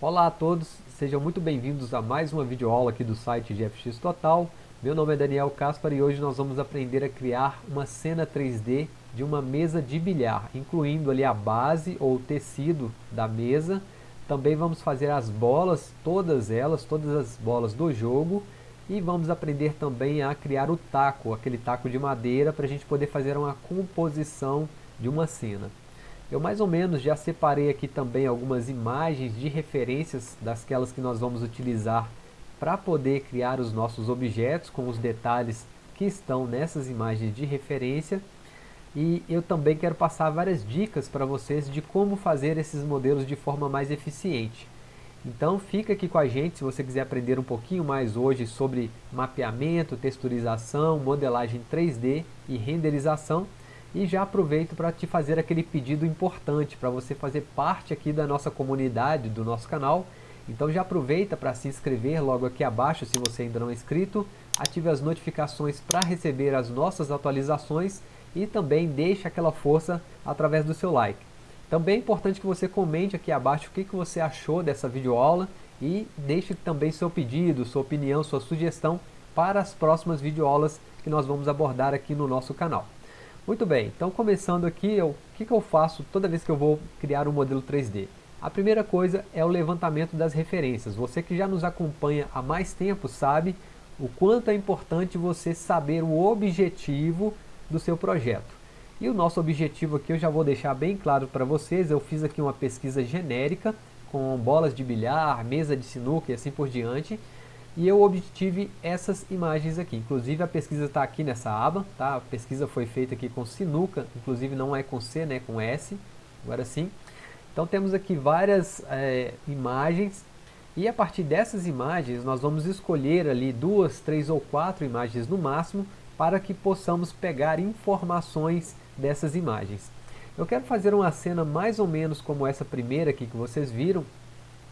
Olá a todos, sejam muito bem-vindos a mais uma videoaula aqui do site GFX Total. Meu nome é Daniel Caspar e hoje nós vamos aprender a criar uma cena 3D de uma mesa de bilhar, incluindo ali a base ou o tecido da mesa. Também vamos fazer as bolas, todas elas, todas as bolas do jogo. E vamos aprender também a criar o taco, aquele taco de madeira, para a gente poder fazer uma composição de uma cena. Eu mais ou menos já separei aqui também algumas imagens de referências dasquelas que nós vamos utilizar para poder criar os nossos objetos com os detalhes que estão nessas imagens de referência. E eu também quero passar várias dicas para vocês de como fazer esses modelos de forma mais eficiente. Então fica aqui com a gente se você quiser aprender um pouquinho mais hoje sobre mapeamento, texturização, modelagem 3D e renderização e já aproveito para te fazer aquele pedido importante para você fazer parte aqui da nossa comunidade, do nosso canal. Então já aproveita para se inscrever logo aqui abaixo se você ainda não é inscrito. Ative as notificações para receber as nossas atualizações e também deixe aquela força através do seu like. Também é importante que você comente aqui abaixo o que, que você achou dessa videoaula e deixe também seu pedido, sua opinião, sua sugestão para as próximas videoaulas que nós vamos abordar aqui no nosso canal. Muito bem, então começando aqui, o que, que eu faço toda vez que eu vou criar um modelo 3D? A primeira coisa é o levantamento das referências. Você que já nos acompanha há mais tempo sabe o quanto é importante você saber o objetivo do seu projeto. E o nosso objetivo aqui eu já vou deixar bem claro para vocês, eu fiz aqui uma pesquisa genérica com bolas de bilhar, mesa de sinuca e assim por diante, e eu obtive essas imagens aqui. Inclusive a pesquisa está aqui nessa aba, tá? A pesquisa foi feita aqui com sinuca, inclusive não é com C, né? Com S, agora sim. Então temos aqui várias é, imagens e a partir dessas imagens nós vamos escolher ali duas, três ou quatro imagens no máximo para que possamos pegar informações dessas imagens. Eu quero fazer uma cena mais ou menos como essa primeira aqui que vocês viram.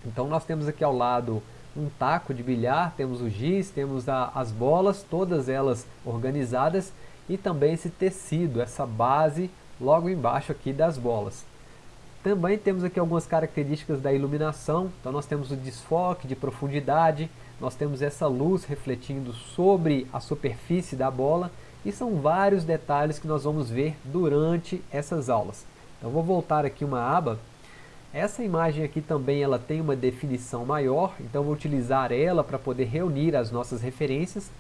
Então nós temos aqui ao lado um taco de bilhar, temos o giz, temos a, as bolas, todas elas organizadas e também esse tecido, essa base logo embaixo aqui das bolas. Também temos aqui algumas características da iluminação, então nós temos o desfoque de profundidade, nós temos essa luz refletindo sobre a superfície da bola e são vários detalhes que nós vamos ver durante essas aulas. Então vou voltar aqui uma aba essa imagem aqui também ela tem uma definição maior, então vou utilizar ela para poder reunir as nossas referências.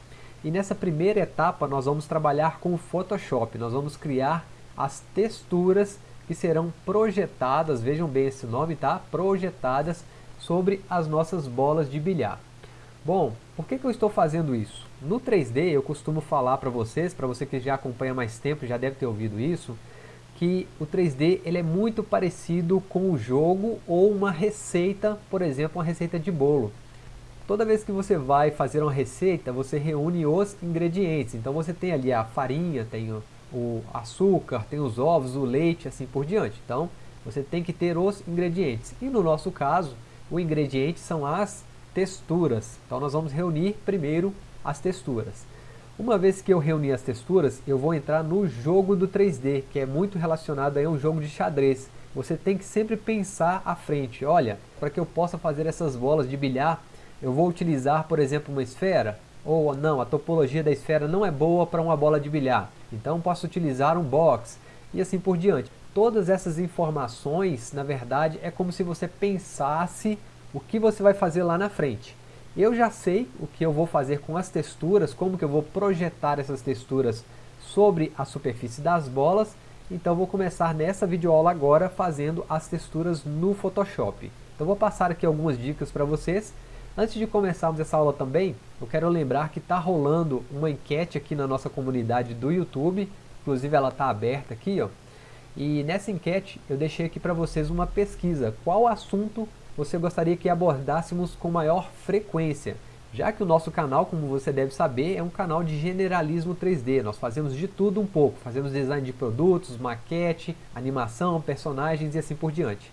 E nessa primeira etapa nós vamos trabalhar com o Photoshop, nós vamos criar as texturas que serão projetadas, vejam bem esse nome, tá? Projetadas sobre as nossas bolas de bilhar. Bom, por que, que eu estou fazendo isso? No 3D eu costumo falar para vocês, para você que já acompanha mais tempo, já deve ter ouvido isso, que o 3D ele é muito parecido com o jogo ou uma receita, por exemplo, uma receita de bolo. Toda vez que você vai fazer uma receita, você reúne os ingredientes. Então você tem ali a farinha, tem o, açúcar, tem os ovos, o leite, assim por diante. Então você tem que ter os ingredientes. E no nosso caso, o ingrediente são as texturas. Então nós vamos reunir primeiro as texturas. Uma vez que eu reuni as texturas, eu vou entrar no jogo do 3D, que é muito relacionado a um jogo de xadrez. Você tem que sempre pensar à frente. Olha, para que eu possa fazer essas bolas de bilhar, eu vou utilizar, por exemplo, uma esfera? Ou não, a topologia da esfera não é boa para uma bola de bilhar. Então posso utilizar um box e assim por diante. Todas essas informações, na verdade, é como se você pensasse o que você vai fazer lá na frente. Eu já sei o que eu vou fazer com as texturas, como que eu vou projetar essas texturas sobre a superfície das bolas, então vou começar nessa videoaula agora fazendo as texturas no Photoshop. Então vou passar aqui algumas dicas para vocês. Antes de começarmos essa aula também, eu quero lembrar que está rolando uma enquete aqui na nossa comunidade do YouTube, inclusive ela está aberta aqui, ó. E nessa enquete eu deixei aqui para vocês uma pesquisa, qual assunto você gostaria que abordássemos com maior frequência, já que o nosso canal, como você deve saber, é um canal de generalismo 3D. Nós fazemos de tudo um pouco, fazemos design de produtos, maquete, animação, personagens e assim por diante.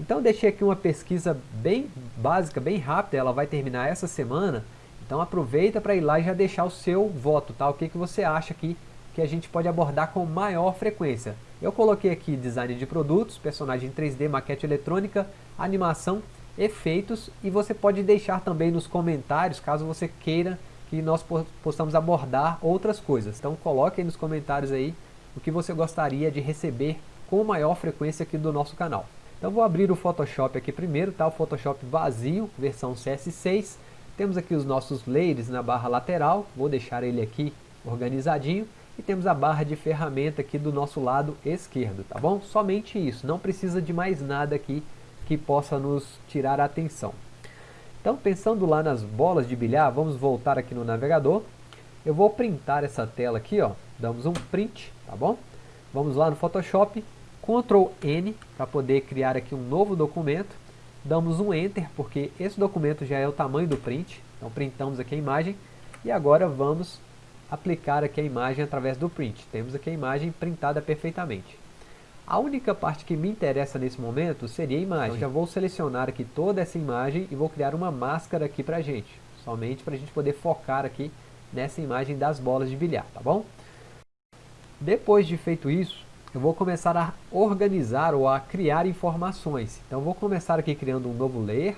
Então deixei aqui uma pesquisa bem básica, bem rápida, ela vai terminar essa semana. Então aproveita para ir lá e já deixar o seu voto, tá? O que, que você acha aqui que a gente pode abordar com maior frequência. Eu coloquei aqui design de produtos, personagem 3D, maquete eletrônica, animação efeitos e você pode deixar também nos comentários, caso você queira que nós possamos abordar outras coisas. Então coloque aí nos comentários aí o que você gostaria de receber com maior frequência aqui do nosso canal. Então vou abrir o Photoshop aqui primeiro, tá? o Photoshop vazio, versão CS6. Temos aqui os nossos layers na barra lateral, vou deixar ele aqui organizadinho. E temos a barra de ferramenta aqui do nosso lado esquerdo, tá bom? Somente isso, não precisa de mais nada aqui que possa nos tirar a atenção. Então, pensando lá nas bolas de bilhar, vamos voltar aqui no navegador. Eu vou printar essa tela aqui, ó. Damos um print, tá bom? Vamos lá no Photoshop, Ctrl N para poder criar aqui um novo documento. Damos um Enter, porque esse documento já é o tamanho do print. Então printamos aqui a imagem. E agora vamos aplicar aqui a imagem através do print. Temos aqui a imagem printada perfeitamente. A única parte que me interessa nesse momento seria a imagem. Então já vou selecionar aqui toda essa imagem e vou criar uma máscara aqui pra gente. Somente para a gente poder focar aqui nessa imagem das bolas de bilhar, tá bom? Depois de feito isso, eu vou começar a organizar ou a criar informações. Então vou começar aqui criando um novo layer.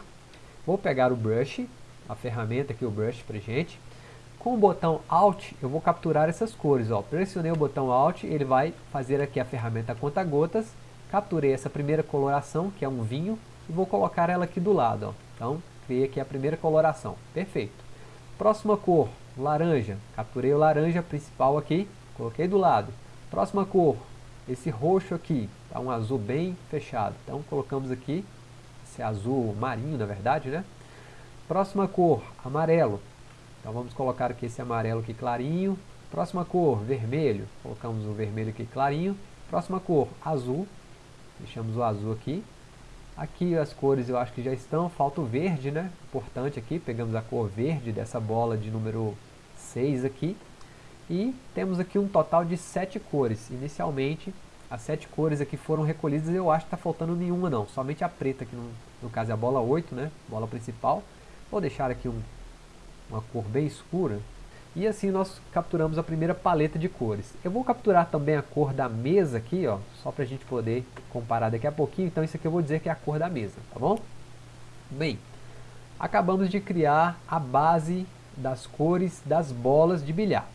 Vou pegar o brush, a ferramenta aqui, o brush pra gente. Com o botão Alt, eu vou capturar essas cores. Ó. Pressionei o botão Alt, ele vai fazer aqui a ferramenta conta-gotas. Capturei essa primeira coloração, que é um vinho, e vou colocar ela aqui do lado. Ó. Então, criei aqui a primeira coloração. Perfeito. Próxima cor, laranja. Capturei o laranja principal aqui, coloquei do lado. Próxima cor, esse roxo aqui, tá um azul bem fechado. Então, colocamos aqui esse azul marinho, na verdade, né? Próxima cor, amarelo. Então vamos colocar aqui esse amarelo aqui clarinho. Próxima cor, vermelho. Colocamos o vermelho aqui clarinho. Próxima cor, azul. Deixamos o azul aqui. Aqui as cores eu acho que já estão. Falta o verde, né? Importante aqui. Pegamos a cor verde dessa bola de número 6 aqui. E temos aqui um total de 7 cores. Inicialmente, as 7 cores aqui foram recolhidas. Eu acho que está faltando nenhuma não. Somente a preta, que no, no caso é a bola 8, né? Bola principal. Vou deixar aqui um uma cor bem escura. E assim nós capturamos a primeira paleta de cores. Eu vou capturar também a cor da mesa aqui, ó, só para a gente poder comparar daqui a pouquinho. Então isso aqui eu vou dizer que é a cor da mesa, tá bom? Bem, acabamos de criar a base das cores das bolas de bilhar.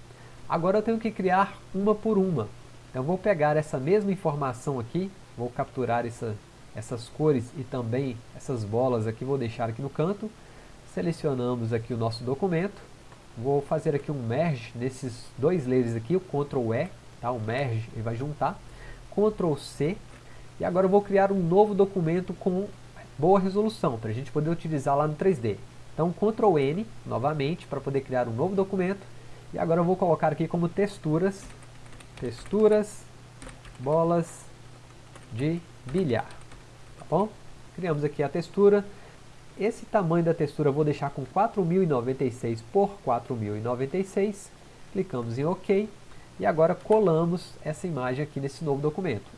Agora eu tenho que criar uma por uma. Então vou pegar essa mesma informação aqui, vou capturar essa, essas cores e também essas bolas aqui, vou deixar aqui no canto Selecionamos aqui o nosso documento. Vou fazer aqui um merge nesses dois layers aqui, o Ctrl E, tá? o merge, ele vai juntar. Ctrl C. E agora eu vou criar um novo documento com boa resolução, para a gente poder utilizar lá no 3D. Então Ctrl N, novamente, para poder criar um novo documento. E agora eu vou colocar aqui como texturas, texturas, bolas de bilhar. Tá bom? Criamos aqui a textura. Esse tamanho da textura eu vou deixar com 4096 por 4096. Clicamos em OK. E agora colamos essa imagem aqui nesse novo documento.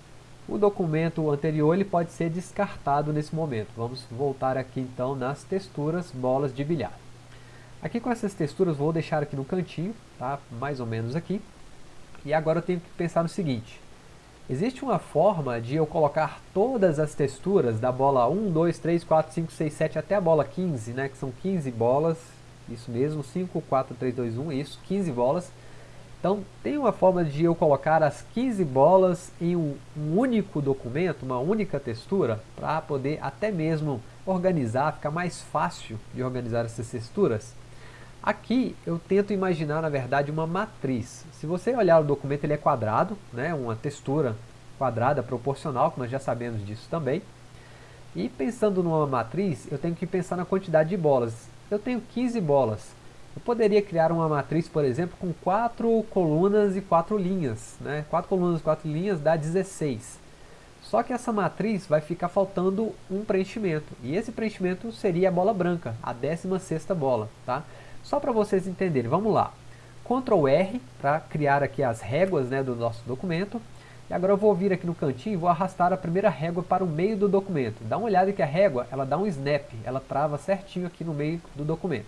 O documento anterior ele pode ser descartado nesse momento. Vamos voltar aqui então nas texturas bolas de bilhar. Aqui com essas texturas vou deixar aqui no cantinho, tá? mais ou menos aqui. E agora eu tenho que pensar no seguinte. Existe uma forma de eu colocar todas as texturas da bola 1, 2, 3, 4, 5, 6, 7 até a bola 15, né, que são 15 bolas, isso mesmo, 5, 4, 3, 2, 1, isso, 15 bolas. Então tem uma forma de eu colocar as 15 bolas em um, um único documento, uma única textura, para poder até mesmo organizar, ficar mais fácil de organizar essas texturas. Aqui eu tento imaginar, na verdade, uma matriz. Se você olhar o documento, ele é quadrado, né? uma textura quadrada proporcional, que nós já sabemos disso também. E pensando numa matriz, eu tenho que pensar na quantidade de bolas. Eu tenho 15 bolas. Eu poderia criar uma matriz, por exemplo, com 4 colunas e 4 linhas. Né? 4 colunas e 4 linhas dá 16. Só que essa matriz vai ficar faltando um preenchimento. E esse preenchimento seria a bola branca, a 16ª bola. Tá? Só para vocês entenderem, vamos lá. Ctrl R para criar aqui as réguas né, do nosso documento. E agora eu vou vir aqui no cantinho e vou arrastar a primeira régua para o meio do documento. Dá uma olhada que a régua ela dá um snap, ela trava certinho aqui no meio do documento.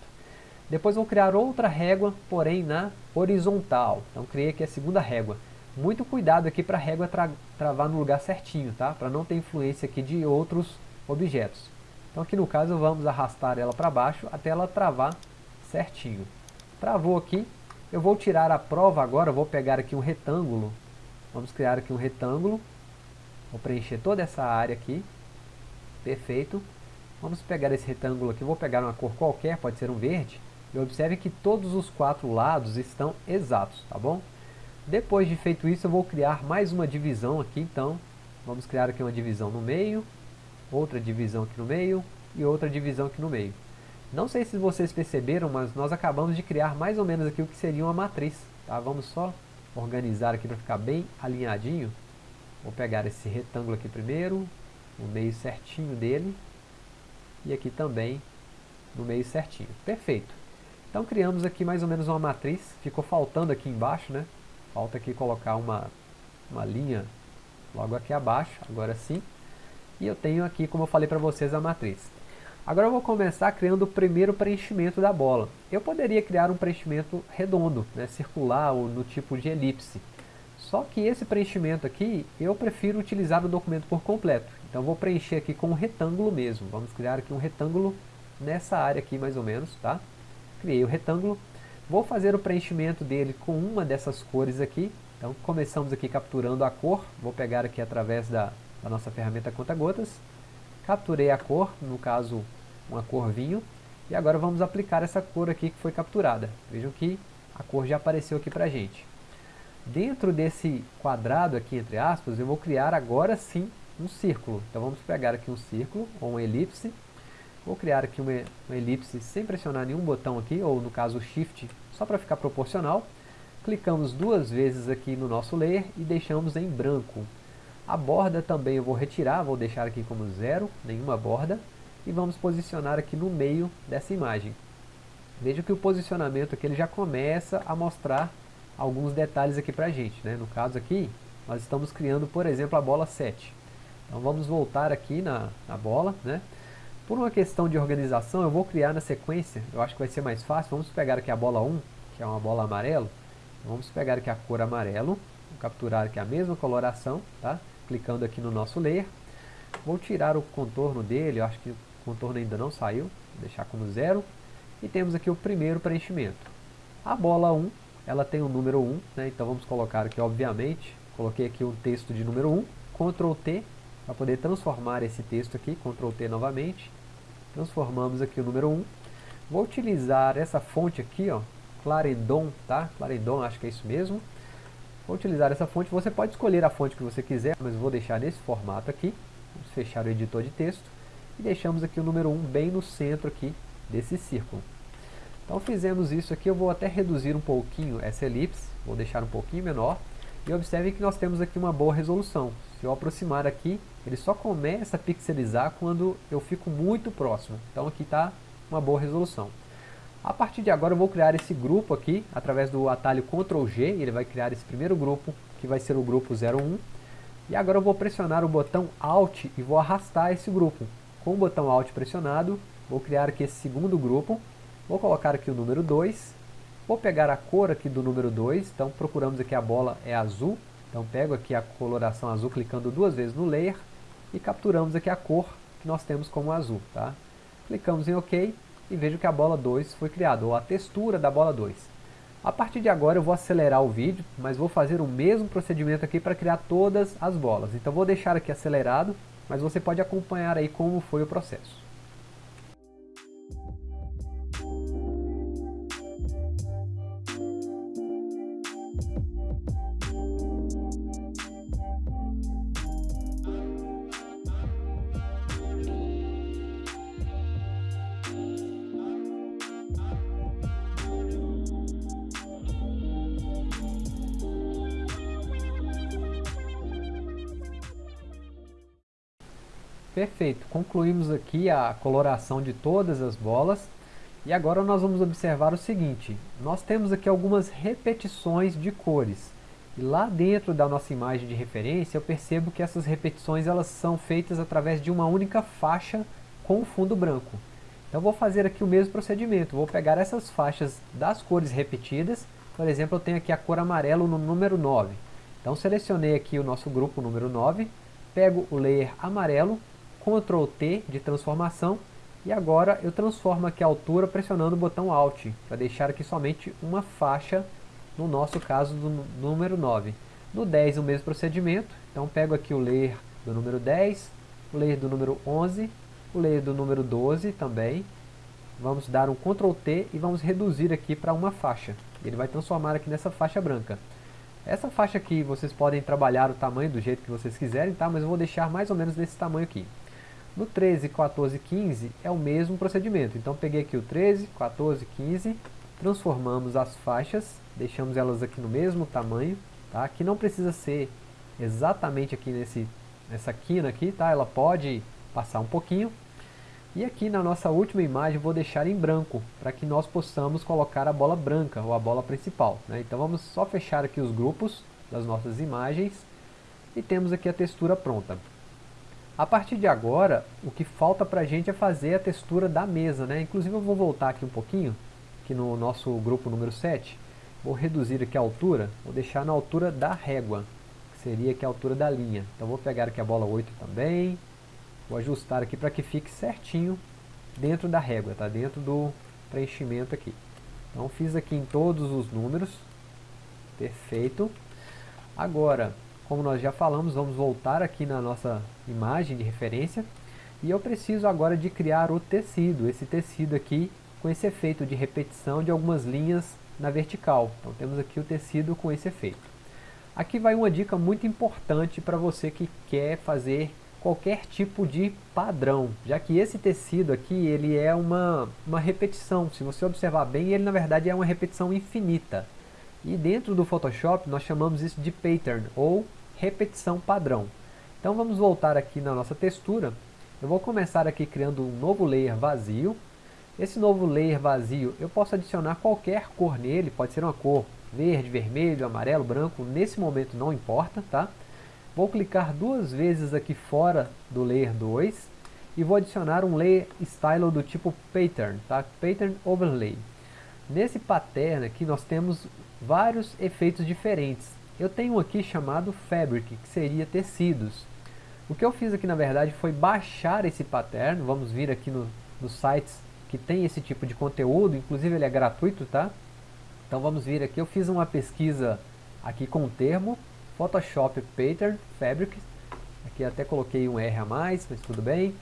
Depois vou criar outra régua, porém na horizontal. Então criei aqui a segunda régua. Muito cuidado aqui para a régua tra travar no lugar certinho, tá? Para não ter influência aqui de outros objetos. Então aqui no caso vamos arrastar ela para baixo até ela travar certinho. Travou aqui, eu vou tirar a prova agora, vou pegar aqui um retângulo. Vamos criar aqui um retângulo. Vou preencher toda essa área aqui. Perfeito. Vamos pegar esse retângulo aqui, vou pegar uma cor qualquer, pode ser um verde. E observe que todos os quatro lados estão exatos, tá bom? Depois de feito isso, eu vou criar mais uma divisão aqui, então. Vamos criar aqui uma divisão no meio, outra divisão aqui no meio e outra divisão aqui no meio. Não sei se vocês perceberam, mas nós acabamos de criar mais ou menos aqui o que seria uma matriz. Tá? Vamos só organizar aqui para ficar bem alinhadinho. Vou pegar esse retângulo aqui primeiro, no meio certinho dele. E aqui também no meio certinho. Perfeito. Então criamos aqui mais ou menos uma matriz. Ficou faltando aqui embaixo, né? Falta aqui colocar uma, uma linha logo aqui abaixo, agora sim. E eu tenho aqui, como eu falei para vocês, a matriz. Agora eu vou começar criando o primeiro preenchimento da bola. Eu poderia criar um preenchimento redondo, né, circular ou no tipo de elipse. Só que esse preenchimento aqui, eu prefiro utilizar o documento por completo. Então vou preencher aqui com um retângulo mesmo. Vamos criar aqui um retângulo nessa área aqui mais ou menos, tá? Criei o retângulo. Vou fazer o preenchimento dele com uma dessas cores aqui. Então começamos aqui capturando a cor. Vou pegar aqui através da, da nossa ferramenta conta-gotas. Capturei a cor, no caso uma cor vinho, e agora vamos aplicar essa cor aqui que foi capturada. Vejam que a cor já apareceu aqui para gente. Dentro desse quadrado aqui, entre aspas, eu vou criar agora sim um círculo. Então vamos pegar aqui um círculo, ou uma elipse. Vou criar aqui uma, uma elipse sem pressionar nenhum botão aqui, ou no caso Shift, só para ficar proporcional. Clicamos duas vezes aqui no nosso layer e deixamos em branco. A borda também eu vou retirar, vou deixar aqui como zero, nenhuma borda e vamos posicionar aqui no meio dessa imagem. Veja que o posicionamento aqui ele já começa a mostrar alguns detalhes aqui para a gente. Né? No caso aqui, nós estamos criando, por exemplo, a bola 7. Então vamos voltar aqui na, na bola. Né? Por uma questão de organização, eu vou criar na sequência, eu acho que vai ser mais fácil. Vamos pegar aqui a bola 1, que é uma bola amarelo. Vamos pegar aqui a cor amarelo, vou capturar aqui a mesma coloração, tá? clicando aqui no nosso layer. Vou tirar o contorno dele, eu acho que contorno ainda não saiu, vou deixar como zero. E temos aqui o primeiro preenchimento. A bola 1, ela tem o número 1, né, então vamos colocar aqui, obviamente, coloquei aqui um texto de número 1, Ctrl T, para poder transformar esse texto aqui, Ctrl T novamente, transformamos aqui o número 1. Vou utilizar essa fonte aqui, ó, Clarendon, tá? Clarendon, acho que é isso mesmo. Vou utilizar essa fonte, você pode escolher a fonte que você quiser, mas vou deixar nesse formato aqui. Vamos fechar o editor de texto e deixamos aqui o número 1 bem no centro aqui desse círculo. Então fizemos isso aqui, eu vou até reduzir um pouquinho essa elipse, vou deixar um pouquinho menor, e observe que nós temos aqui uma boa resolução. Se eu aproximar aqui, ele só começa a pixelizar quando eu fico muito próximo. Então aqui está uma boa resolução. A partir de agora eu vou criar esse grupo aqui, através do atalho Ctrl G, ele vai criar esse primeiro grupo, que vai ser o grupo 01. E agora eu vou pressionar o botão Alt e vou arrastar esse grupo. Com o botão Alt pressionado, vou criar aqui esse segundo grupo, vou colocar aqui o número 2, vou pegar a cor aqui do número 2, então procuramos aqui a bola é azul, então pego aqui a coloração azul clicando duas vezes no layer e capturamos aqui a cor que nós temos como azul. Tá? Clicamos em OK e vejo que a bola 2 foi criada, ou a textura da bola 2. A partir de agora eu vou acelerar o vídeo, mas vou fazer o mesmo procedimento aqui para criar todas as bolas. Então vou deixar aqui acelerado mas você pode acompanhar aí como foi o processo. Perfeito, concluímos aqui a coloração de todas as bolas. E agora nós vamos observar o seguinte, nós temos aqui algumas repetições de cores. E lá dentro da nossa imagem de referência eu percebo que essas repetições elas são feitas através de uma única faixa com fundo branco. Então vou fazer aqui o mesmo procedimento, vou pegar essas faixas das cores repetidas, por exemplo eu tenho aqui a cor amarelo no número 9, então selecionei aqui o nosso grupo número 9, pego o layer amarelo Ctrl T de transformação e agora eu transformo aqui a altura pressionando o botão Alt, para deixar aqui somente uma faixa, no nosso caso do número 9. No 10 o mesmo procedimento, então pego aqui o layer do número 10, o layer do número 11, o layer do número 12 também. Vamos dar um Ctrl T e vamos reduzir aqui para uma faixa. Ele vai transformar aqui nessa faixa branca. Essa faixa aqui vocês podem trabalhar o tamanho do jeito que vocês quiserem, tá? mas eu vou deixar mais ou menos nesse tamanho aqui. No 13, 14 e 15 é o mesmo procedimento. Então peguei aqui o 13, 14, 15, transformamos as faixas, deixamos elas aqui no mesmo tamanho, tá? Que não precisa ser exatamente aqui nesse, nessa quina aqui, tá? Ela pode passar um pouquinho. E aqui na nossa última imagem vou deixar em branco, para que nós possamos colocar a bola branca, ou a bola principal. Né? Então vamos só fechar aqui os grupos das nossas imagens, e temos aqui a textura pronta. A partir de agora, o que falta para a gente é fazer a textura da mesa. Né? Inclusive eu vou voltar aqui um pouquinho, aqui no nosso grupo número 7, vou reduzir aqui a altura, vou deixar na altura da régua, que seria aqui a altura da linha. Então vou pegar aqui a bola 8 também, Vou ajustar aqui para que fique certinho dentro da régua, tá? Dentro do preenchimento aqui. Então fiz aqui em todos os números. Perfeito. Agora, como nós já falamos, vamos voltar aqui na nossa imagem de referência. E eu preciso agora de criar o tecido. Esse tecido aqui com esse efeito de repetição de algumas linhas na vertical. Então temos aqui o tecido com esse efeito. Aqui vai uma dica muito importante para você que quer fazer qualquer tipo de padrão, já que esse tecido aqui ele é uma, uma repetição, se você observar bem ele na verdade é uma repetição infinita e dentro do Photoshop nós chamamos isso de pattern ou repetição padrão então vamos voltar aqui na nossa textura eu vou começar aqui criando um novo layer vazio esse novo layer vazio eu posso adicionar qualquer cor nele, pode ser uma cor verde, vermelho, amarelo, branco, nesse momento não importa, tá? Vou clicar duas vezes aqui fora do Layer 2 e vou adicionar um Layer Style do tipo Pattern, tá? Pattern Overlay. Nesse pattern aqui nós temos vários efeitos diferentes. Eu tenho aqui chamado Fabric, que seria tecidos. O que eu fiz aqui na verdade foi baixar esse pattern, vamos vir aqui no, nos sites que tem esse tipo de conteúdo, inclusive ele é gratuito, tá? Então vamos vir aqui, eu fiz uma pesquisa aqui com o termo Photoshop Pattern Fabric. Aqui até coloquei um R a mais, mas tudo bem.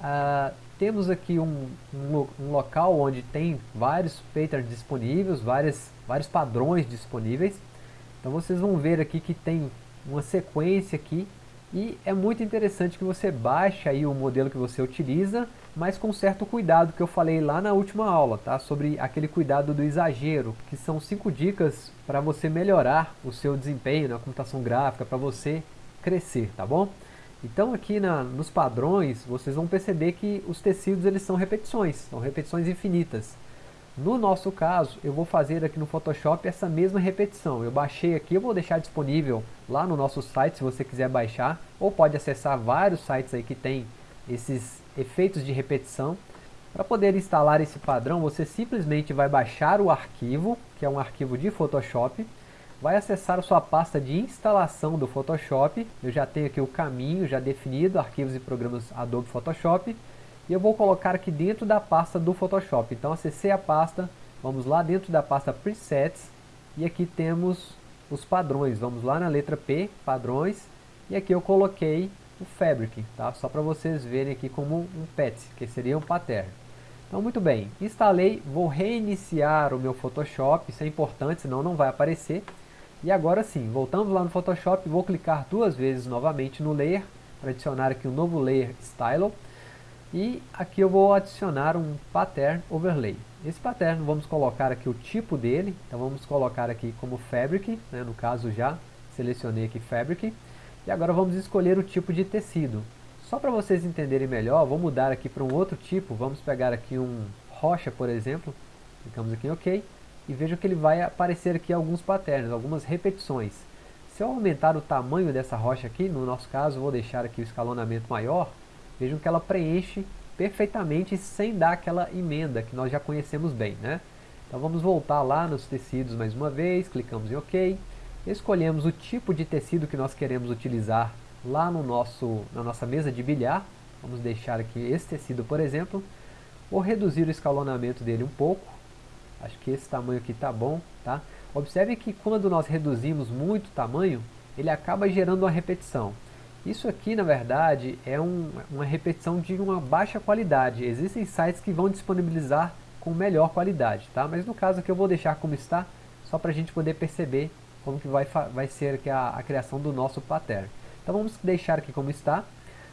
Uh, temos aqui um, um, um, local onde tem vários patterns disponíveis, várias, vários padrões disponíveis. Então vocês vão ver aqui que tem uma sequência aqui e é muito interessante que você baixe aí o modelo que você utiliza, mas com certo cuidado que eu falei lá na última aula, tá? Sobre aquele cuidado do exagero, que são cinco dicas para você melhorar o seu desempenho na computação gráfica, para você crescer, tá bom? Então aqui na, nos padrões, vocês vão perceber que os tecidos eles são repetições, são repetições infinitas. No nosso caso, eu vou fazer aqui no Photoshop essa mesma repetição. Eu baixei aqui, eu vou deixar disponível lá no nosso site se você quiser baixar, ou pode acessar vários sites aí que tem esses efeitos de repetição. Para poder instalar esse padrão, você simplesmente vai baixar o arquivo, que é um arquivo de Photoshop, vai acessar a sua pasta de instalação do Photoshop, eu já tenho aqui o caminho já definido, arquivos e programas Adobe Photoshop, e eu vou colocar aqui dentro da pasta do Photoshop. Então acessei a pasta, vamos lá dentro da pasta Presets, e aqui temos os padrões, vamos lá na letra P, padrões, e aqui eu coloquei o Fabric, tá? só para vocês verem aqui como um PET, que seria um pattern. Então, muito bem, instalei, vou reiniciar o meu Photoshop, isso é importante, senão não vai aparecer. E agora sim, voltamos lá no Photoshop, vou clicar duas vezes novamente no Layer, para adicionar aqui um novo Layer Style. E aqui eu vou adicionar um Pattern Overlay. Esse pattern, vamos colocar aqui o tipo dele, então vamos colocar aqui como Fabric, né, no caso já selecionei aqui Fabric. E agora vamos escolher o tipo de tecido. Só para vocês entenderem melhor, vou mudar aqui para um outro tipo. Vamos pegar aqui um rocha, por exemplo. Clicamos aqui em OK. E veja que ele vai aparecer aqui alguns patterns, algumas repetições. Se eu aumentar o tamanho dessa rocha aqui, no nosso caso, vou deixar aqui o escalonamento maior. Vejam que ela preenche perfeitamente sem dar aquela emenda que nós já conhecemos bem. Né? Então vamos voltar lá nos tecidos mais uma vez, clicamos em OK. Escolhemos o tipo de tecido que nós queremos utilizar lá no nosso, na nossa mesa de bilhar. Vamos deixar aqui esse tecido, por exemplo. Vou reduzir o escalonamento dele um pouco. Acho que esse tamanho aqui está bom, tá? Observe que quando nós reduzimos muito o tamanho, ele acaba gerando uma repetição. Isso aqui, na verdade, é um, uma repetição de uma baixa qualidade. Existem sites que vão disponibilizar com melhor qualidade, tá? Mas no caso aqui eu vou deixar como está, só para a gente poder perceber como que vai, vai ser aqui a, a criação do nosso pattern. Então vamos deixar aqui como está.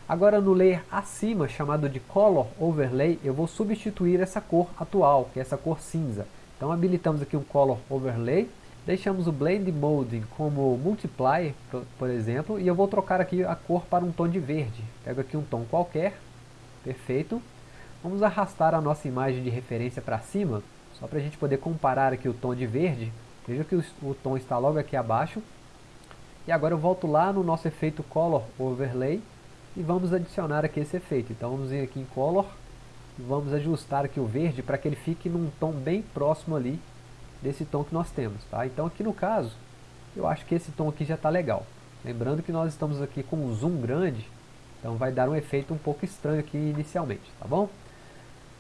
Agora no layer acima, chamado de Color Overlay, eu vou substituir essa cor atual, que é essa cor cinza. Então habilitamos aqui um Color Overlay, deixamos o Blend Mode como Multiply, por exemplo, e eu vou trocar aqui a cor para um tom de verde. Pego aqui um tom qualquer, perfeito. Vamos arrastar a nossa imagem de referência para cima, só para a gente poder comparar aqui o tom de verde. Veja que o, o tom está logo aqui abaixo. E agora eu volto lá no nosso efeito Color Overlay, e vamos adicionar aqui esse efeito. Então vamos vir aqui em Color, e vamos ajustar aqui o verde para que ele fique num tom bem próximo ali desse tom que nós temos. Tá? Então aqui no caso, eu acho que esse tom aqui já está legal. Lembrando que nós estamos aqui com um zoom grande, então vai dar um efeito um pouco estranho aqui inicialmente, tá bom?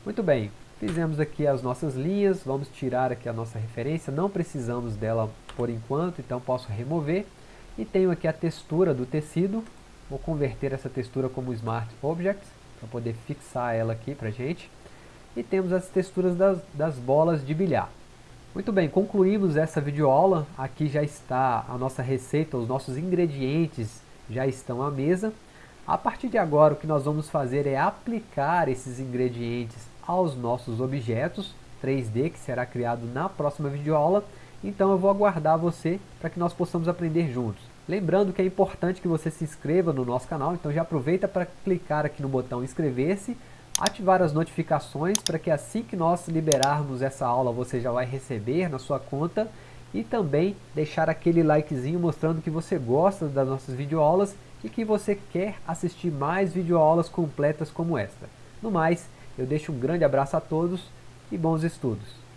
Muito bem, fizemos aqui as nossas linhas, vamos tirar aqui a nossa referência, não precisamos dela por enquanto, então posso remover. E tenho aqui a textura do tecido, Vou converter essa textura como Smart Object, para poder fixar ela aqui para gente. E temos as texturas das, das bolas de bilhar. Muito bem, concluímos essa videoaula. Aqui já está a nossa receita, os nossos ingredientes já estão à mesa. A partir de agora, o que nós vamos fazer é aplicar esses ingredientes aos nossos objetos 3D, que será criado na próxima videoaula. Então eu vou aguardar você para que nós possamos aprender juntos. Lembrando que é importante que você se inscreva no nosso canal, então já aproveita para clicar aqui no botão inscrever-se, ativar as notificações para que assim que nós liberarmos essa aula você já vai receber na sua conta e também deixar aquele likezinho mostrando que você gosta das nossas videoaulas e que você quer assistir mais videoaulas completas como esta. No mais, eu deixo um grande abraço a todos e bons estudos.